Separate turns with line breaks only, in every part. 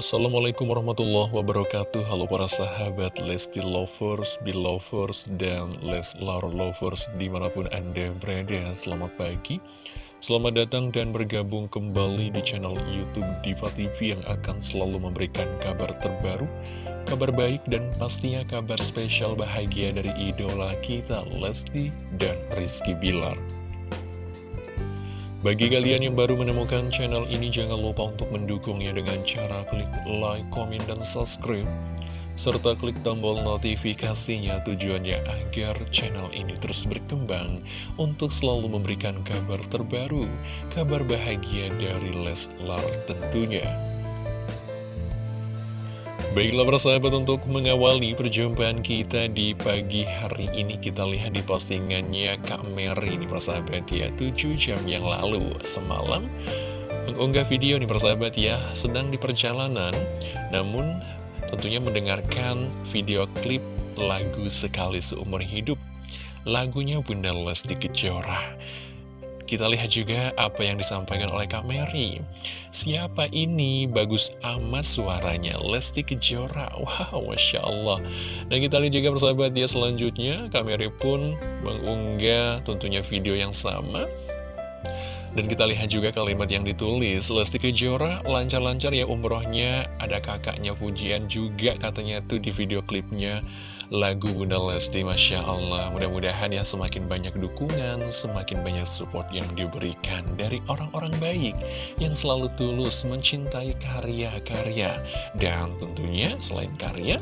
Assalamualaikum warahmatullahi wabarakatuh. Halo para sahabat Lesti Lovers, Belovers, dan Leslar Lovers di mana pun anda berada. Selamat pagi. Selamat datang dan bergabung kembali di channel Youtube Diva TV Yang akan selalu memberikan kabar terbaru Kabar baik dan pastinya kabar spesial bahagia dari idola kita Lesti dan Rizky Bilar bagi kalian yang baru menemukan channel ini, jangan lupa untuk mendukungnya dengan cara klik like, komen, dan subscribe. Serta klik tombol notifikasinya tujuannya agar channel ini terus berkembang untuk selalu memberikan kabar terbaru, kabar bahagia dari Leslar tentunya. Baiklah persahabat untuk mengawali perjumpaan kita di pagi hari ini kita lihat di postingannya Kak Mary ini persahabat ya. 7 jam yang lalu semalam mengunggah video nih persahabat ya sedang di perjalanan namun tentunya mendengarkan video klip lagu Sekali Seumur Hidup. Lagunya Bunda Lesti Kejora kita lihat juga apa yang disampaikan oleh Kak Mary. Siapa ini? Bagus amat suaranya. Lesti Kejora. Wow, Masya Allah. Dan kita lihat juga persahabat dia selanjutnya. Kak Mary pun mengunggah tentunya video yang sama. Dan kita lihat juga kalimat yang ditulis Lesti Kejora lancar-lancar ya umrohnya Ada kakaknya pujian juga katanya tuh di video klipnya lagu Bunda Lesti Masya Allah mudah-mudahan ya semakin banyak dukungan semakin banyak support yang diberikan dari orang-orang baik yang selalu tulus mencintai karya-karya dan tentunya selain karya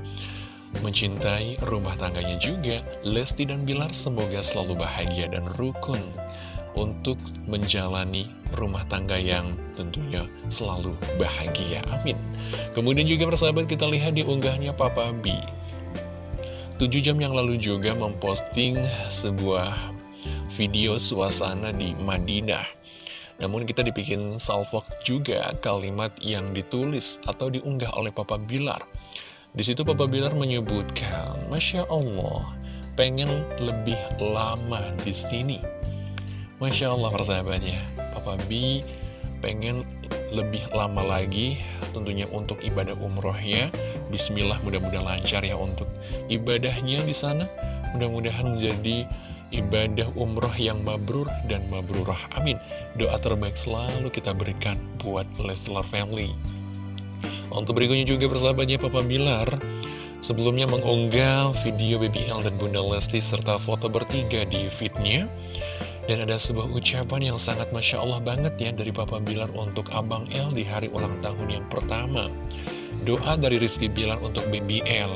mencintai rumah tangganya juga Lesti dan Bilar semoga selalu bahagia dan rukun untuk menjalani rumah tangga yang tentunya selalu bahagia. Amin. Kemudian juga persahabat kita lihat di unggahnya Papa B. 7 jam yang lalu juga memposting sebuah video suasana di Madinah. Namun kita dibikin salvok juga kalimat yang ditulis atau diunggah oleh Papa Bilar. Di situ Papa Bilar menyebutkan, Masya Allah, pengen lebih lama di sini. Masya Allah persahabatnya, Papa B pengen lebih lama lagi tentunya untuk ibadah umrohnya Bismillah mudah-mudahan lancar ya untuk ibadahnya di sana. Mudah-mudahan menjadi ibadah umroh yang mabrur dan mabrurah. Amin. Doa terbaik selalu kita berikan buat Leslar Family. Untuk berikutnya juga persahabatnya Papa Bilar Sebelumnya mengunggah video BBL dan Bunda Lesti serta foto bertiga di feednya Dan ada sebuah ucapan yang sangat Masya Allah banget ya dari Papa Bilar untuk Abang L di hari ulang tahun yang pertama. Doa dari Rizky Bilar untuk BBL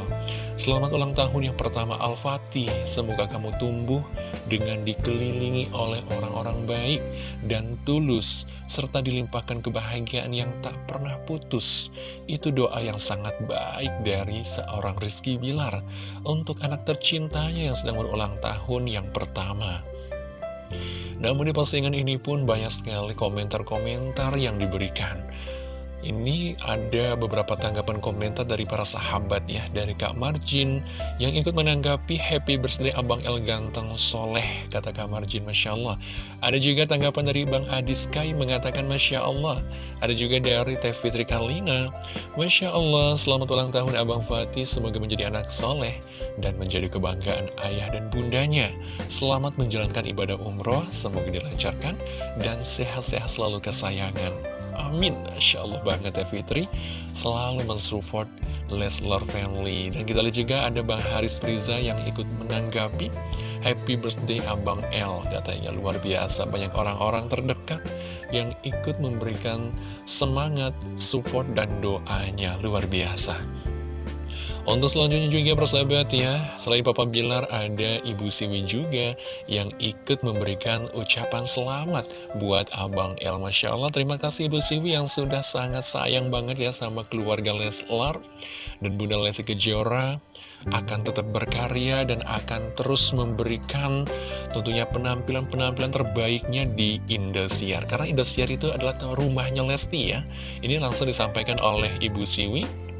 Selamat ulang tahun yang pertama Al-Fatih. Semoga kamu tumbuh dengan dikelilingi oleh orang-orang baik dan tulus Serta dilimpahkan kebahagiaan yang tak pernah putus. Itu doa yang sangat baik dari seorang Rizky Bilar Untuk anak tercintanya yang sedang berulang tahun yang pertama namun di postingan ini pun banyak sekali komentar-komentar yang diberikan ini ada beberapa tanggapan komentar dari para sahabat ya Dari Kak Marjin yang ikut menanggapi happy birthday Abang El Ganteng Soleh Kata Kak Marjin Masya Allah. Ada juga tanggapan dari Bang Adi Sky mengatakan Masya Allah. Ada juga dari Teh Fitri Karlina. Masya Allah selamat ulang tahun Abang Fatih. Semoga menjadi anak soleh Dan menjadi kebanggaan ayah dan bundanya. Selamat menjalankan ibadah umroh Semoga dilancarkan Dan sehat-sehat selalu kesayangan Amin. Masya Allah banget ya Fitri. Selalu mensupport Leslar Family. Dan kita lihat juga ada Bang Haris Priza yang ikut menanggapi Happy birthday Abang L. Katanya luar biasa. Banyak orang-orang terdekat Yang ikut memberikan semangat, support, dan doanya. Luar biasa untuk selanjutnya juga persahabat ya, selain Papa Bilar ada Ibu Siwi juga yang ikut memberikan ucapan selamat buat Abang El. Masya Allah, terima kasih Ibu Siwi yang sudah sangat sayang banget ya sama keluarga Leslar dan Bunda Lesti Kejora akan tetap berkarya dan akan terus memberikan tentunya penampilan-penampilan terbaiknya di Indosiar. Karena Indosiar itu adalah rumahnya Lesti ya. Ini langsung disampaikan oleh Ibu Siwi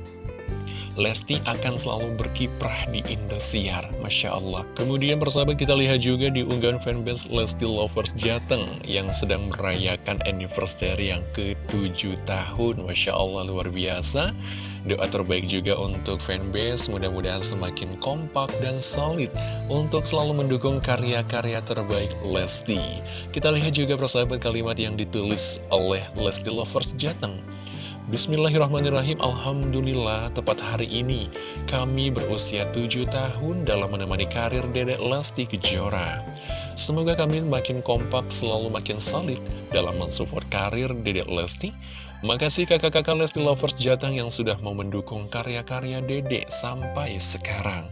Lesti akan selalu berkiprah di Indosiar, Masya Allah. Kemudian persahabat kita lihat juga di unggahan fanbase Lesti Lovers Jateng yang sedang merayakan anniversary yang ke-7 tahun, Masya Allah luar biasa. Doa terbaik juga untuk fanbase, mudah-mudahan semakin kompak dan solid untuk selalu mendukung karya-karya terbaik Lesti. Kita lihat juga persahabat kalimat yang ditulis oleh Lesti Lovers Jateng. Bismillahirrahmanirrahim. Alhamdulillah tepat hari ini kami berusia 7 tahun dalam menemani karir Dedek Lesti Kejora. Semoga kami makin kompak selalu makin solid dalam mensupport karir Dedek Lesti. Makasih kakak-kakak Lesti Lovers Jatang yang sudah mau mendukung karya-karya Dede sampai sekarang.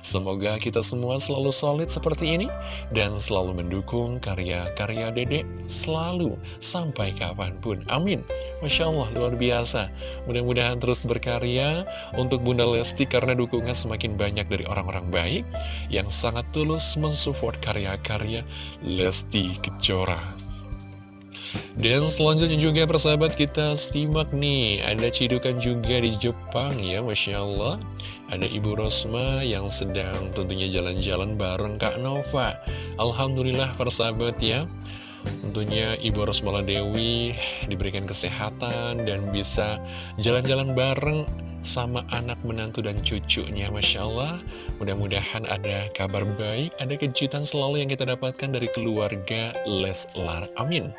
Semoga kita semua selalu solid seperti ini dan selalu mendukung karya-karya Dede selalu sampai kapan pun. Amin. Masya Allah, luar biasa. Mudah-mudahan terus berkarya untuk Bunda Lesti karena dukungan semakin banyak dari orang-orang baik yang sangat tulus mensupport karya-karya Lesti Kejora. Dan selanjutnya juga persahabat kita simak nih Ada cidukan juga di Jepang ya Masya Allah Ada Ibu Rosma yang sedang tentunya jalan-jalan bareng Kak Nova. Alhamdulillah persahabat ya. Tentunya Ibu Rosmala Dewi diberikan kesehatan dan bisa jalan-jalan bareng sama anak menantu dan cucunya Masya Allah. Mudah-mudahan ada kabar baik ada kejutan selalu yang kita dapatkan dari keluarga Leslar. Amin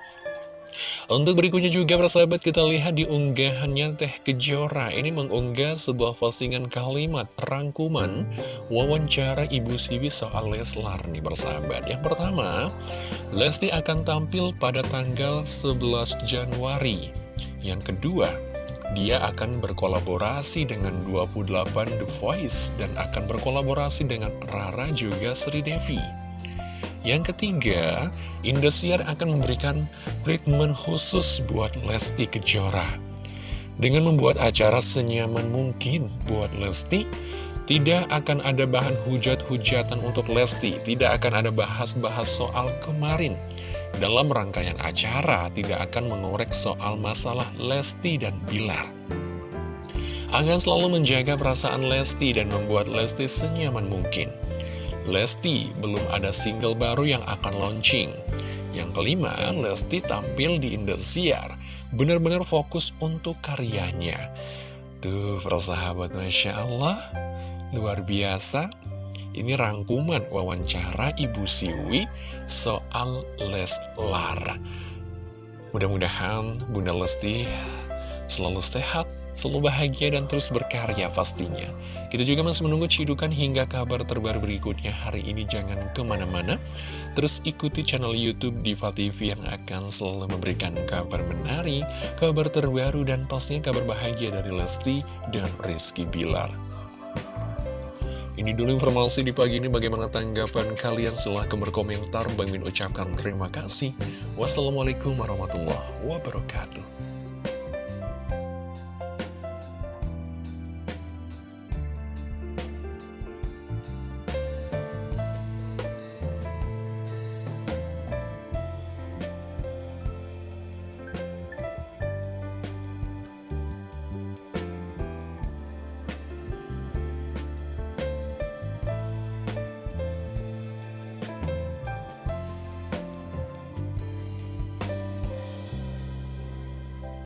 untuk berikutnya juga persahabat kita lihat di unggahannya Teh Kejora. Ini mengunggah sebuah postingan kalimat rangkuman wawancara Ibu Siwi soal Leslar nih persahabat. Yang pertama, Lesti akan tampil pada tanggal 11 Januari. Yang kedua, dia akan berkolaborasi dengan 28 The Voice dan akan berkolaborasi dengan Rara juga Sri Devi yang ketiga, Indosiar akan memberikan treatment khusus buat Lesti Kejora. Dengan membuat acara senyaman mungkin buat Lesti, tidak akan ada bahan hujat-hujatan untuk Lesti, tidak akan ada bahas-bahas soal kemarin. Dalam rangkaian acara, tidak akan mengorek soal masalah Lesti dan Bilar. Akan selalu menjaga perasaan Lesti dan membuat Lesti senyaman mungkin. Lesti belum ada single baru yang akan launching. Yang kelima, Lesti tampil di Indosiar, benar-benar fokus untuk karyanya. Tuh, persahabat Masya Allah, luar biasa. Ini rangkuman wawancara Ibu Siwi soal Leslar. Mudah-mudahan Bunda Lesti selalu sehat, selalu bahagia dan terus berkarya pastinya. Kita juga masih menunggu cidukan hingga kabar terbaru berikutnya hari ini. Jangan ke mana-mana, terus ikuti channel Youtube Diva TV yang akan selalu memberikan kabar menarik, kabar terbaru, dan pastinya kabar bahagia dari Lesti dan Rizky Bilar. Ini dulu informasi di pagi ini bagaimana tanggapan kalian silahkan berkomentar Bang Min ucapkan terima kasih Wassalamualaikum warahmatullahi wabarakatuh